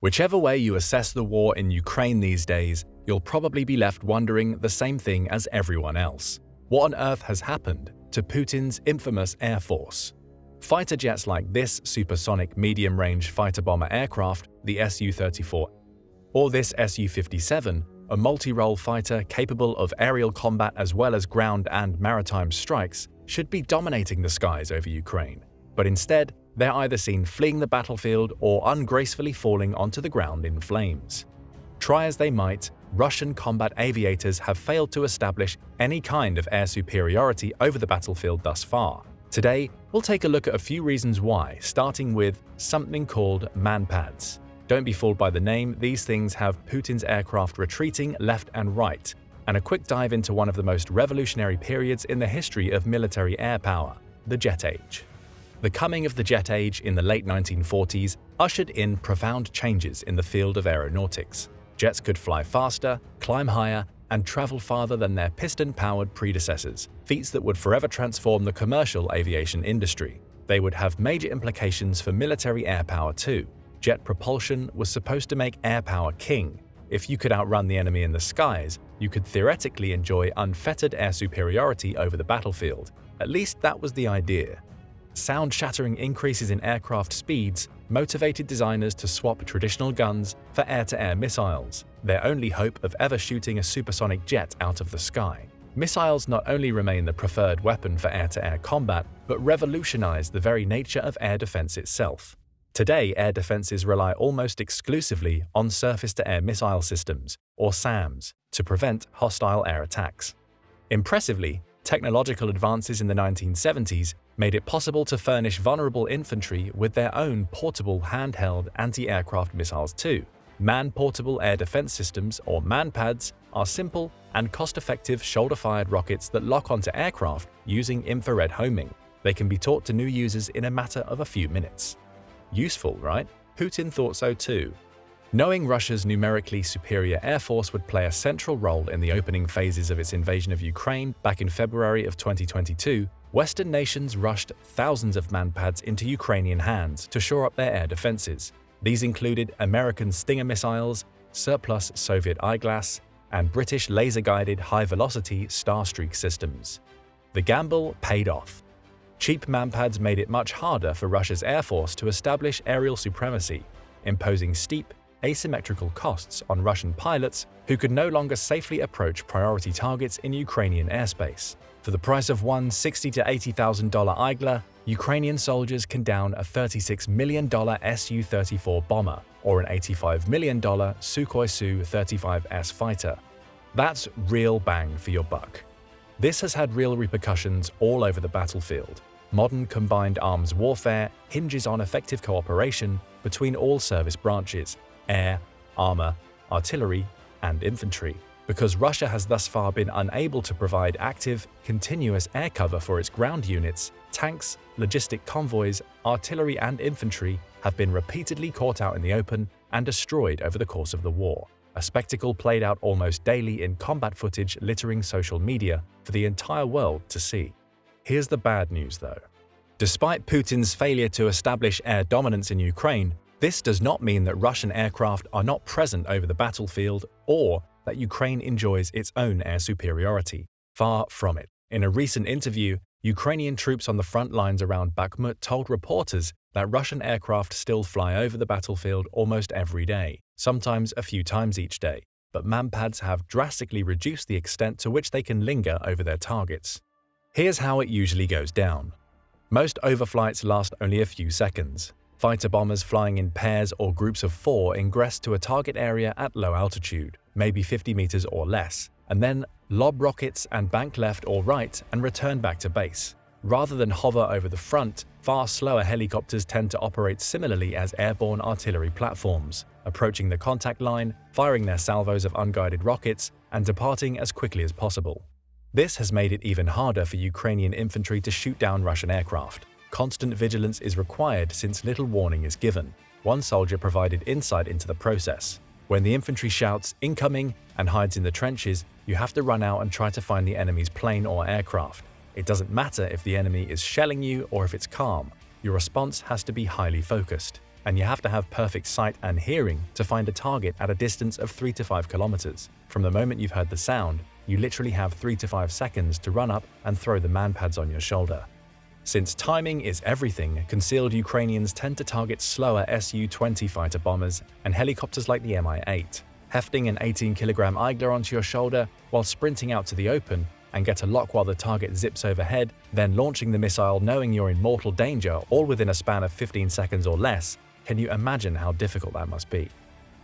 Whichever way you assess the war in Ukraine these days, you'll probably be left wondering the same thing as everyone else. What on earth has happened to Putin's infamous Air Force? Fighter jets like this supersonic medium-range fighter-bomber aircraft, the Su-34, or this Su-57, a multi-role fighter capable of aerial combat as well as ground and maritime strikes, should be dominating the skies over Ukraine. But instead, they're either seen fleeing the battlefield or ungracefully falling onto the ground in flames. Try as they might, Russian combat aviators have failed to establish any kind of air superiority over the battlefield thus far. Today, we'll take a look at a few reasons why, starting with something called manpads. Don't be fooled by the name, these things have Putin's aircraft retreating left and right, and a quick dive into one of the most revolutionary periods in the history of military air power, the Jet Age. The coming of the jet age in the late 1940s ushered in profound changes in the field of aeronautics. Jets could fly faster, climb higher, and travel farther than their piston-powered predecessors, feats that would forever transform the commercial aviation industry. They would have major implications for military air power too. Jet propulsion was supposed to make air power king. If you could outrun the enemy in the skies, you could theoretically enjoy unfettered air superiority over the battlefield. At least that was the idea sound-shattering increases in aircraft speeds motivated designers to swap traditional guns for air-to-air -air missiles, their only hope of ever shooting a supersonic jet out of the sky. Missiles not only remain the preferred weapon for air-to-air -air combat, but revolutionize the very nature of air defense itself. Today, air defenses rely almost exclusively on surface-to-air missile systems, or SAMs, to prevent hostile air attacks. Impressively, technological advances in the 1970s made it possible to furnish vulnerable infantry with their own portable handheld anti-aircraft missiles too. Man-portable air defense systems, or MANPADS, are simple and cost-effective shoulder-fired rockets that lock onto aircraft using infrared homing. They can be taught to new users in a matter of a few minutes. Useful, right? Putin thought so too. Knowing Russia's numerically superior air force would play a central role in the opening phases of its invasion of Ukraine back in February of 2022, Western nations rushed thousands of manpads into Ukrainian hands to shore up their air defenses. These included American Stinger missiles, surplus Soviet Iglas, and British laser-guided high-velocity Starstreak systems. The gamble paid off. Cheap manpads made it much harder for Russia's air force to establish aerial supremacy, imposing steep, asymmetrical costs on Russian pilots who could no longer safely approach priority targets in Ukrainian airspace. For the price of one $60,000 to $80,000 Igla, Ukrainian soldiers can down a $36 million Su-34 bomber or an $85 million Sukhoi Su-35S fighter. That's real bang for your buck. This has had real repercussions all over the battlefield. Modern combined arms warfare hinges on effective cooperation between all service branches – air, armor, artillery, and infantry because Russia has thus far been unable to provide active, continuous air cover for its ground units, tanks, logistic convoys, artillery and infantry have been repeatedly caught out in the open and destroyed over the course of the war, a spectacle played out almost daily in combat footage littering social media for the entire world to see. Here's the bad news though. Despite Putin's failure to establish air dominance in Ukraine, this does not mean that Russian aircraft are not present over the battlefield or that Ukraine enjoys its own air superiority. Far from it. In a recent interview, Ukrainian troops on the front lines around Bakhmut told reporters that Russian aircraft still fly over the battlefield almost every day, sometimes a few times each day, but manpads have drastically reduced the extent to which they can linger over their targets. Here's how it usually goes down. Most overflights last only a few seconds. Fighter bombers flying in pairs or groups of four ingress to a target area at low altitude, maybe 50 meters or less, and then lob rockets and bank left or right and return back to base. Rather than hover over the front, far slower helicopters tend to operate similarly as airborne artillery platforms, approaching the contact line, firing their salvos of unguided rockets, and departing as quickly as possible. This has made it even harder for Ukrainian infantry to shoot down Russian aircraft. Constant vigilance is required since little warning is given. One soldier provided insight into the process. When the infantry shouts, incoming, and hides in the trenches, you have to run out and try to find the enemy's plane or aircraft. It doesn't matter if the enemy is shelling you or if it's calm. Your response has to be highly focused. and you have to have perfect sight and hearing to find a target at a distance of 3 to 5 kilometers. From the moment you've heard the sound, you literally have 3 to 5 seconds to run up and throw the manpads on your shoulder. Since timing is everything, concealed Ukrainians tend to target slower Su-20 fighter bombers and helicopters like the Mi-8, hefting an 18-kilogram Igla onto your shoulder while sprinting out to the open and get a lock while the target zips overhead, then launching the missile knowing you're in mortal danger all within a span of 15 seconds or less, can you imagine how difficult that must be?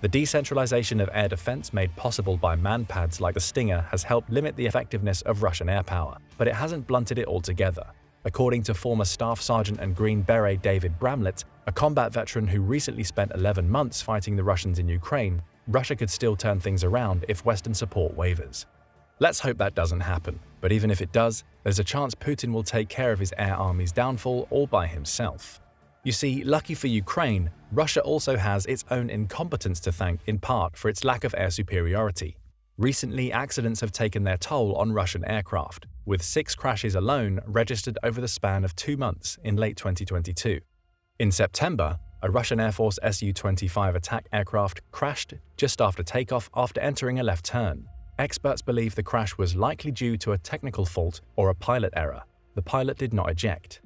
The decentralization of air defense made possible by manpads like the Stinger has helped limit the effectiveness of Russian air power, but it hasn't blunted it altogether. According to former Staff Sergeant and Green Beret David Bramlett, a combat veteran who recently spent 11 months fighting the Russians in Ukraine, Russia could still turn things around if Western support wavers. Let's hope that doesn't happen, but even if it does, there's a chance Putin will take care of his air army's downfall all by himself. You see, lucky for Ukraine, Russia also has its own incompetence to thank in part for its lack of air superiority. Recently, accidents have taken their toll on Russian aircraft, with six crashes alone registered over the span of two months in late 2022. In September, a Russian Air Force Su-25 attack aircraft crashed just after takeoff after entering a left turn. Experts believe the crash was likely due to a technical fault or a pilot error. The pilot did not eject.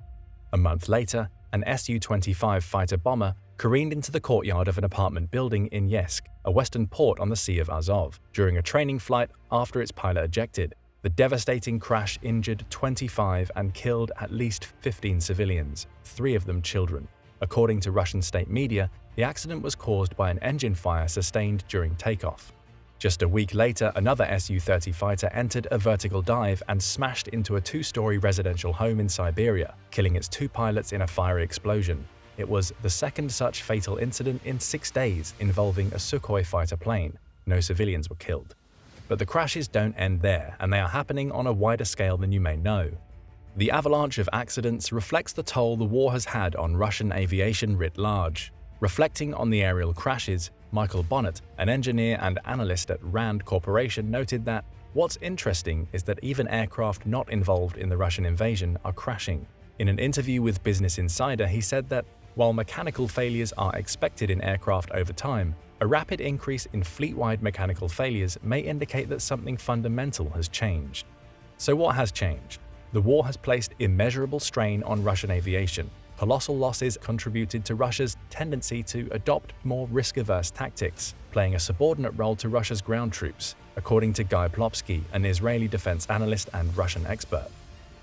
A month later, an Su-25 fighter bomber careened into the courtyard of an apartment building in Yeysk, a western port on the Sea of Azov, during a training flight after its pilot ejected. The devastating crash injured 25 and killed at least 15 civilians, three of them children. According to Russian state media, the accident was caused by an engine fire sustained during takeoff. Just a week later, another Su-30 fighter entered a vertical dive and smashed into a two-story residential home in Siberia, killing its two pilots in a fiery explosion. It was the second such fatal incident in six days involving a Sukhoi fighter plane. No civilians were killed. But the crashes don't end there, and they are happening on a wider scale than you may know. The avalanche of accidents reflects the toll the war has had on Russian aviation writ large. Reflecting on the aerial crashes, Michael Bohnert, an engineer and analyst at RAND Corporation, noted that what's interesting is that even aircraft not involved in the Russian invasion are crashing. In an interview with Business Insider, he said that while mechanical failures are expected in aircraft over time, a rapid increase in fleet-wide mechanical failures may indicate that something fundamental has changed. So what has changed? The war has placed immeasurable strain on Russian aviation. Colossal losses contributed to Russia's tendency to adopt more risk-averse tactics, playing a subordinate role to Russia's ground troops, according to Guy Plopsky, an Israeli defense analyst and Russian expert.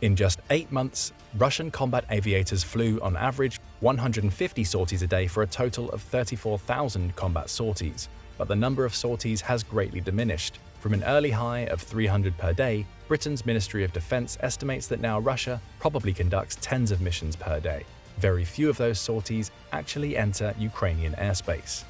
In just eight months, Russian combat aviators flew, on average, 150 sorties a day for a total of 34,000 combat sorties. But the number of sorties has greatly diminished. From an early high of 300 per day, Britain's Ministry of Defense estimates that now Russia probably conducts tens of missions per day. Very few of those sorties actually enter Ukrainian airspace.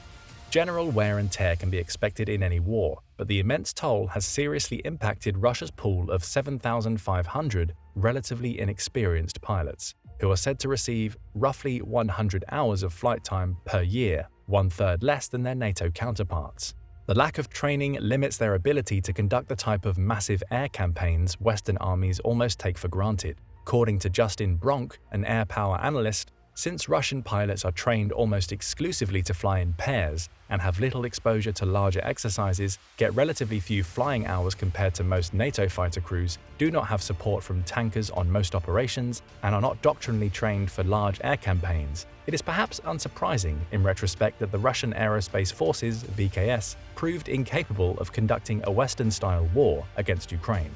General wear and tear can be expected in any war, but the immense toll has seriously impacted Russia's pool of 7,500 relatively inexperienced pilots, who are said to receive roughly 100 hours of flight time per year, one-third less than their NATO counterparts. The lack of training limits their ability to conduct the type of massive air campaigns Western armies almost take for granted. According to Justin Bronk, an air power analyst, since Russian pilots are trained almost exclusively to fly in pairs and have little exposure to larger exercises, get relatively few flying hours compared to most NATO fighter crews, do not have support from tankers on most operations, and are not doctrinally trained for large air campaigns, it is perhaps unsurprising in retrospect that the Russian Aerospace Forces VKS proved incapable of conducting a Western-style war against Ukraine.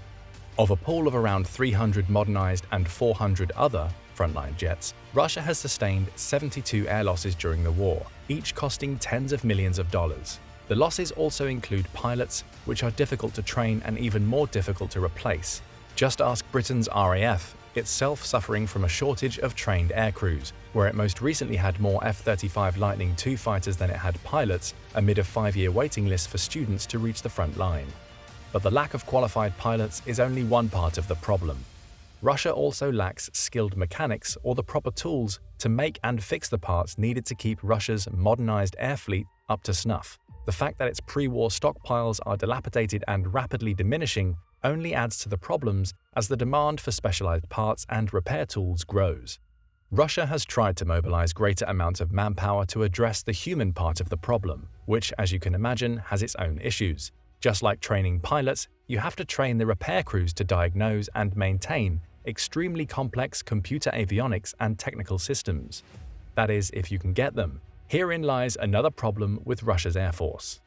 Of a pool of around 300 modernized and 400 other frontline jets, Russia has sustained 72 air losses during the war, each costing tens of millions of dollars. The losses also include pilots, which are difficult to train and even more difficult to replace. Just ask Britain's RAF, itself suffering from a shortage of trained aircrews, where it most recently had more F-35 Lightning II fighters than it had pilots, amid a five-year waiting list for students to reach the front line. But the lack of qualified pilots is only one part of the problem. Russia also lacks skilled mechanics or the proper tools to make and fix the parts needed to keep Russia's modernized air fleet up to snuff. The fact that its pre-war stockpiles are dilapidated and rapidly diminishing only adds to the problems as the demand for specialized parts and repair tools grows. Russia has tried to mobilize greater amounts of manpower to address the human part of the problem, which, as you can imagine, has its own issues. Just like training pilots, you have to train the repair crews to diagnose and maintain extremely complex computer avionics and technical systems. That is, if you can get them. Herein lies another problem with Russia's Air Force.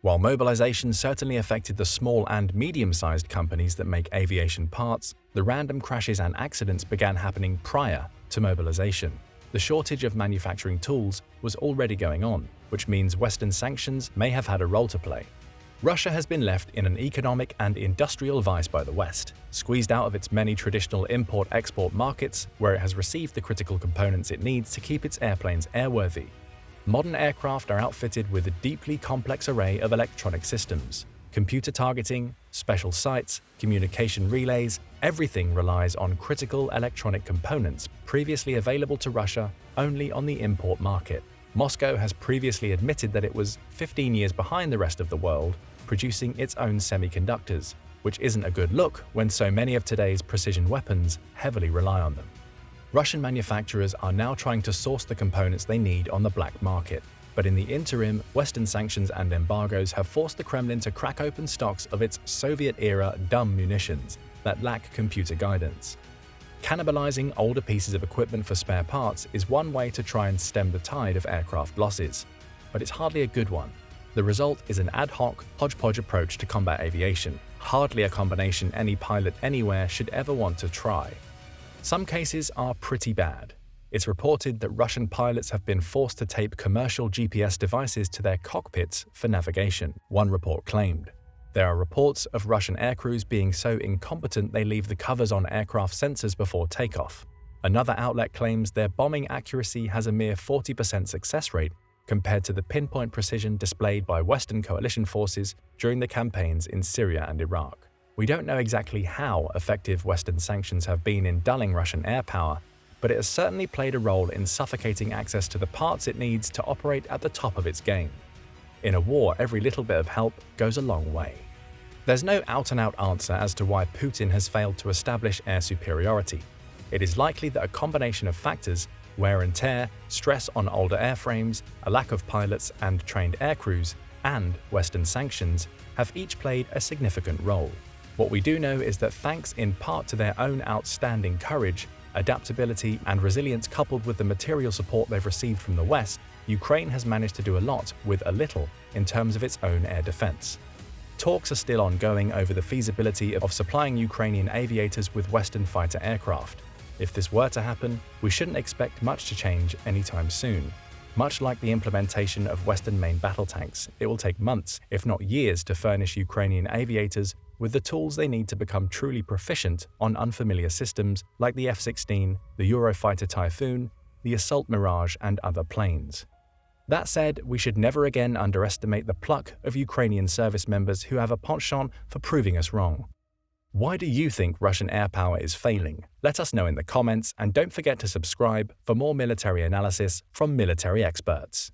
While mobilization certainly affected the small and medium-sized companies that make aviation parts, the random crashes and accidents began happening prior to mobilization. The shortage of manufacturing tools was already going on, which means Western sanctions may have had a role to play. Russia has been left in an economic and industrial vice by the West, squeezed out of its many traditional import-export markets where it has received the critical components it needs to keep its airplanes airworthy. Modern aircraft are outfitted with a deeply complex array of electronic systems, computer targeting, special sights, communication relays, everything relies on critical electronic components previously available to Russia only on the import market. Moscow has previously admitted that it was 15 years behind the rest of the world producing its own semiconductors, which isn't a good look when so many of today's precision weapons heavily rely on them. Russian manufacturers are now trying to source the components they need on the black market, but in the interim, Western sanctions and embargoes have forced the Kremlin to crack open stocks of its Soviet-era dumb munitions that lack computer guidance. Cannibalizing older pieces of equipment for spare parts is one way to try and stem the tide of aircraft losses, but it's hardly a good one. The result is an ad hoc, hodgepodge approach to combat aviation, hardly a combination any pilot anywhere should ever want to try. Some cases are pretty bad. It's reported that Russian pilots have been forced to tape commercial GPS devices to their cockpits for navigation, one report claimed. There are reports of Russian aircrews being so incompetent they leave the covers on aircraft sensors before takeoff. Another outlet claims their bombing accuracy has a mere 40% success rate compared to the pinpoint precision displayed by Western coalition forces during the campaigns in Syria and Iraq. We don't know exactly how effective Western sanctions have been in dulling Russian air power, but it has certainly played a role in suffocating access to the parts it needs to operate at the top of its game. In a war, every little bit of help goes a long way. There's no out-and-out -out answer as to why Putin has failed to establish air superiority. It is likely that a combination of factors wear and tear, stress on older airframes, a lack of pilots and trained aircrews, and Western sanctions have each played a significant role. What we do know is that thanks in part to their own outstanding courage, adaptability and resilience coupled with the material support they've received from the West, Ukraine has managed to do a lot with a little in terms of its own air defense. Talks are still ongoing over the feasibility of supplying Ukrainian aviators with Western fighter aircraft, if this were to happen, we shouldn't expect much to change anytime soon. Much like the implementation of Western main battle tanks, it will take months, if not years, to furnish Ukrainian aviators with the tools they need to become truly proficient on unfamiliar systems like the F-16, the Eurofighter Typhoon, the Dassault Mirage and other planes. That said, we should never again underestimate the pluck of Ukrainian service members who have a penchant for proving us wrong. Why do you think Russian air power is failing? Let us know in the comments and don't forget to subscribe for more military analysis from military experts.